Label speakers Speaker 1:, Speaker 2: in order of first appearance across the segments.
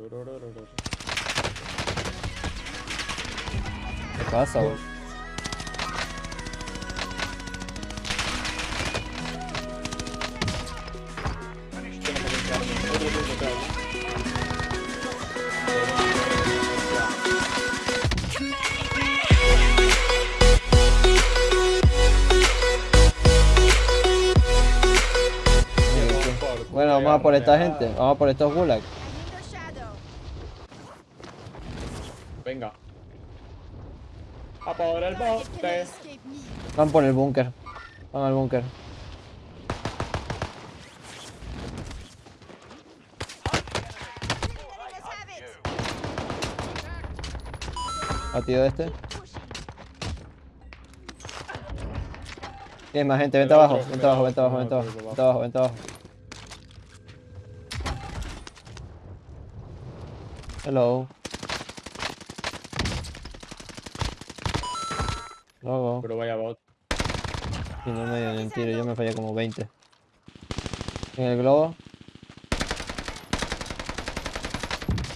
Speaker 1: ¿Qué pasa? Bueno, vamos a por esta gente. Vamos a por estos gulags.
Speaker 2: Venga. A por el bote.
Speaker 1: Van por el búnker. Van al búnker. Batido este. Tienes más gente, vente abajo, vente abajo, vente abajo, vente abajo, vente abajo, vente abajo. Hello. Luego.
Speaker 2: Pero vaya bot.
Speaker 1: Y no me dio ni un tiro, yo me fallé como 20. En el globo.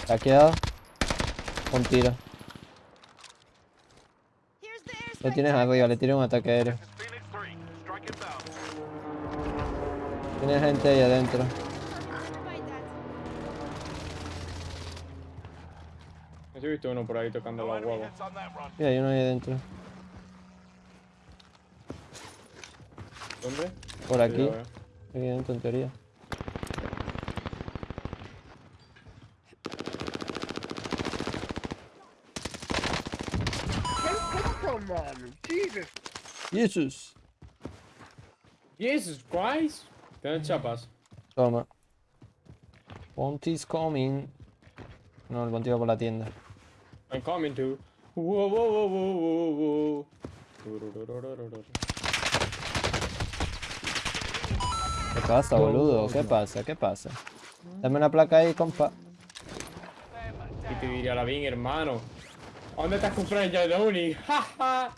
Speaker 1: Saqueado. Un tiro. Lo tienes arriba, le tiro un ataque aéreo. Tiene gente ahí adentro.
Speaker 2: Yo he visto uno por ahí tocando los huevos.
Speaker 1: Sí, hay uno ahí adentro.
Speaker 2: ¿Dónde?
Speaker 1: Por aquí. Adentro en teoría.
Speaker 3: Jesus.
Speaker 1: Jesus.
Speaker 2: Jesus Christ. Tienen chapas.
Speaker 1: Toma. Bounty's coming. No, el bounty va por la tienda.
Speaker 2: I'm coming to. Whoa, whoa, whoa, whoa, whoa, whoa. Tururururururu.
Speaker 1: ¿Qué pasa, boludo? ¿Qué pasa? ¿Qué pasa? Dame una placa ahí, compa.
Speaker 2: Y te diría la bien, hermano. ¿A ¿Dónde estás comprando ya de uni? ¡Ja,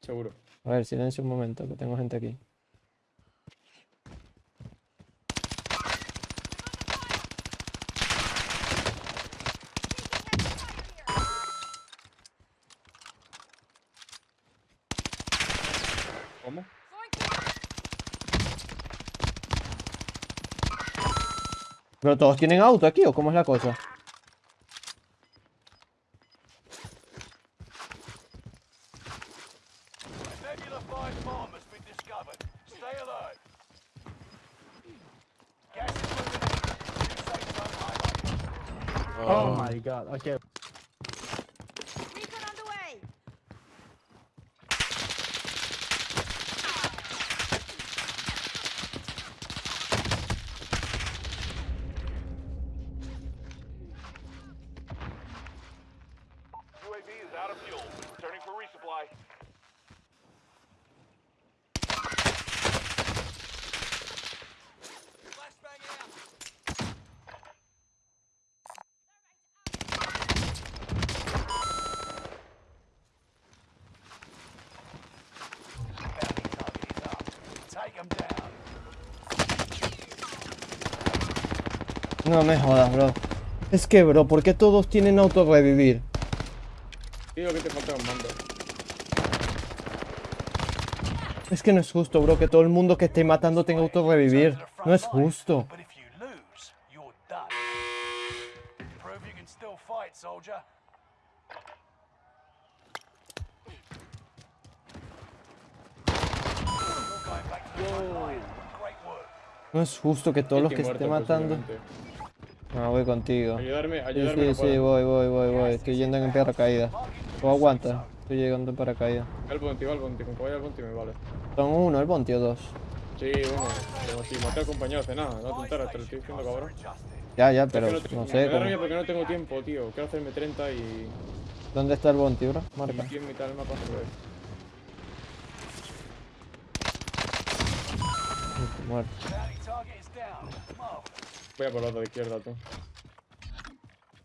Speaker 2: Seguro.
Speaker 1: A ver, silencio un momento, que tengo gente aquí.
Speaker 2: ¿Cómo?
Speaker 1: ¿Pero todos tienen auto aquí o cómo es la cosa?
Speaker 4: Nebula 5 bomb has been discovered. Stay alert. Gas is moving in. New safe zone highlighted.
Speaker 3: Oh my god, okay.
Speaker 1: No me jodas, bro. Es que, bro, ¿por qué todos tienen auto revivir?
Speaker 2: Digo que te falta un mando.
Speaker 1: Es que no es justo, bro, que todo el mundo que esté matando tenga auto revivir. No es justo. No es justo que todos los que esté matando. No, voy contigo.
Speaker 2: Ayudarme,
Speaker 1: Sí,
Speaker 2: ayudarme.
Speaker 1: sí,
Speaker 2: no
Speaker 1: sí,
Speaker 2: puedo.
Speaker 1: voy, voy, voy, voy. Estoy yendo en paracaídas. ¿Tú aguanta? Estoy llegando en paracaídas.
Speaker 2: El Bonti, va el Bonti. Con el Bonti me vale.
Speaker 1: Son uno, el Bonti o dos.
Speaker 2: Sí, uno. Como si maté al compañero hace nada. No te enteras, te lo estoy diciendo, cabrón.
Speaker 1: Ya, ya,
Speaker 2: Es
Speaker 1: pero
Speaker 2: que no,
Speaker 1: no
Speaker 2: me
Speaker 1: sé.
Speaker 2: da rabia porque no tengo tiempo, tío. Quiero hacerme 30 y.
Speaker 1: ¿Dónde está el Bonti, bro? Marca.
Speaker 2: Aquí en mitad del mapa.
Speaker 1: Muerto.
Speaker 2: Voy a por la otra de izquierda, tú.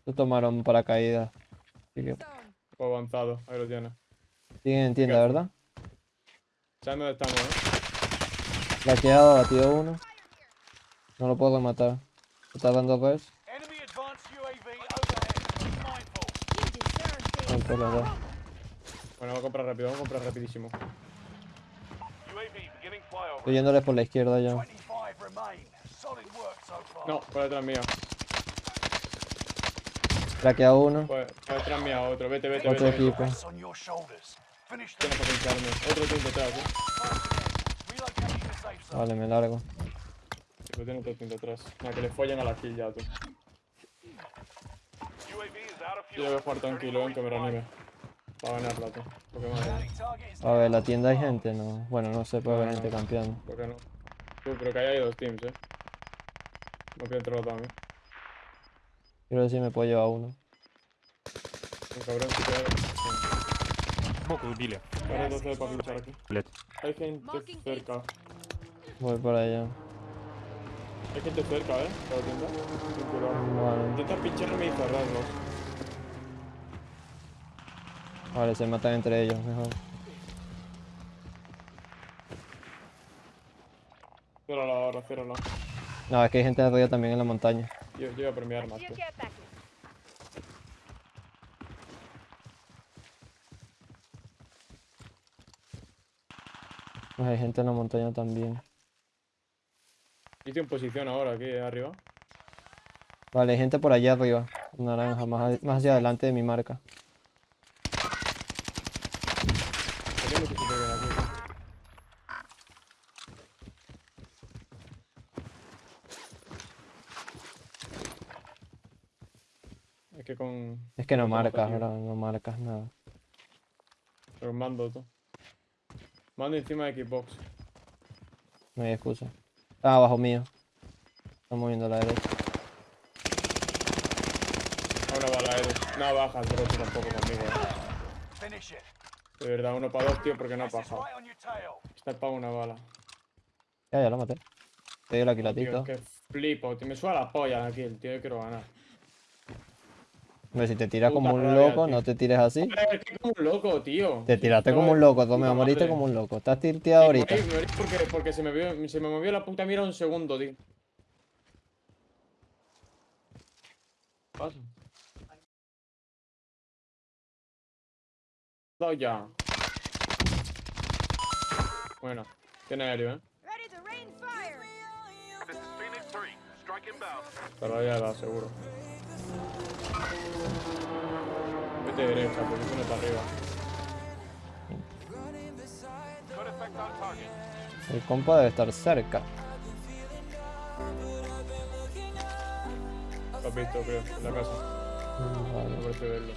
Speaker 1: Se tomaron paracaídas. Así que
Speaker 2: O avanzado, ahí lo tienes.
Speaker 1: siguen en tienda, ¿verdad?
Speaker 2: ¿Sabes dónde estamos, eh?
Speaker 1: Laqueado, batido uno. No lo puedo matar. ¿Está dando res?
Speaker 2: Bueno, vamos a comprar rápido, vamos a comprar rapidísimo.
Speaker 1: Estoy yéndoles por la izquierda ya.
Speaker 4: 25 remain. Solid work so far.
Speaker 2: No, por detrás mía.
Speaker 1: Traquea uno.
Speaker 2: Por, por detrás mía otro. Vete, vete,
Speaker 1: Otro
Speaker 2: vete. vete.
Speaker 1: equipo.
Speaker 2: Tienes que pincharme. Otro team detrás, eh.
Speaker 1: Vale, me largo.
Speaker 2: Tipo, tiene otro team detrás. Nada, que le follen a la kill ya, tú. Yo voy a jugar tranquilo, ven que me reanime. Va a ganarla, tú. ¿Por qué madre?
Speaker 4: Counting target is
Speaker 1: A ver, la tienda hay gente, no. Bueno, no se puede
Speaker 2: No,
Speaker 1: gente campeando.
Speaker 2: ¿Por qué no? Tú, pero que ahí hay dos teams, eh. No quiero otro lado a mí.
Speaker 1: Quiero ver si me puedo llevar uno.
Speaker 2: Un cabrón, si te de para aquí. Hay gente cerca.
Speaker 1: Voy para allá.
Speaker 2: Hay gente cerca, eh. Para tienda.
Speaker 1: Vale.
Speaker 2: Intenta pincharme y cerrarlos.
Speaker 1: Vale, se matan entre ellos, mejor.
Speaker 2: Ciérrala ahora, ciérrala.
Speaker 1: No, es que hay gente arriba también en la montaña.
Speaker 2: Yo, yo voy a por mi arma,
Speaker 1: hay gente en la montaña también.
Speaker 2: Estoy en posición ahora, aquí arriba.
Speaker 1: Vale, hay gente por allá arriba. Naranja, más, más hacia adelante de mi marca.
Speaker 2: Tenía mucho sitio bien aquí. tú. Es que con
Speaker 1: Es que no marcas, bro, no marcas nada.
Speaker 2: los mando tú. Mando encima de Xbox.
Speaker 1: No hay excusa. Ah, abajo mío. Está moviendo a la derecha.
Speaker 2: Una bala, Edu. No bajas, bro, tú tampoco conmigo, eh. De verdad, uno para dos, tío, porque no ha pasado. Está para una bala.
Speaker 1: Ya, ya lo maté. Te dio la
Speaker 2: Tío,
Speaker 1: quilatito.
Speaker 2: es que flipo, tío. Me suena la polla aquí, el tío, yo quiero ganar.
Speaker 1: Hombre, si te tiras como un loco,
Speaker 2: tío.
Speaker 1: no te tires así.
Speaker 2: Es que como un loco, tío.
Speaker 1: Te tiraste
Speaker 2: No,
Speaker 1: como un loco, tú me
Speaker 2: puta
Speaker 1: moriste
Speaker 2: madre.
Speaker 1: como un loco. Estás tirteado
Speaker 2: Sí,
Speaker 1: ahorita.
Speaker 2: morí, morí porque, porque se, me vio- se me movió la puta mira un segundo, tío. Pasa. Dado ya. Bueno, tiene aéreo, eh.
Speaker 5: Ready to rain fire.
Speaker 4: This is Phoenix 3. Strike inbound.
Speaker 2: Pero ya va, seguro. Vete derecha, porque no está arriba.
Speaker 1: El compa debe estar cerca.
Speaker 2: Lo visto, creo, en la casa.
Speaker 1: Mm,
Speaker 2: No
Speaker 1: Vale.
Speaker 2: parece verlo.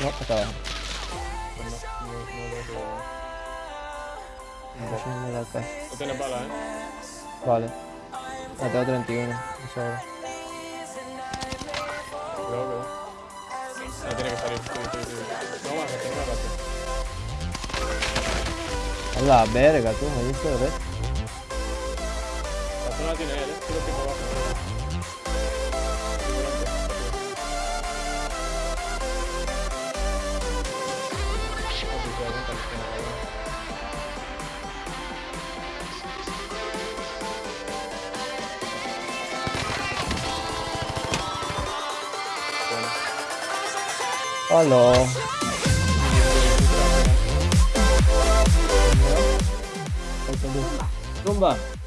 Speaker 1: No, está abajo.
Speaker 2: No, no, no lo
Speaker 1: la.
Speaker 2: No tiene bala, eh.
Speaker 1: Vale. Tengo 31. me sobra.
Speaker 2: Cuidado, cuidado. Ya tiene que salir. No más, que tenga rato.
Speaker 1: A la verga, tú, me diste de ver.
Speaker 2: La zona tiene él, eh. Abajo. Hello.
Speaker 1: Domba. Domba.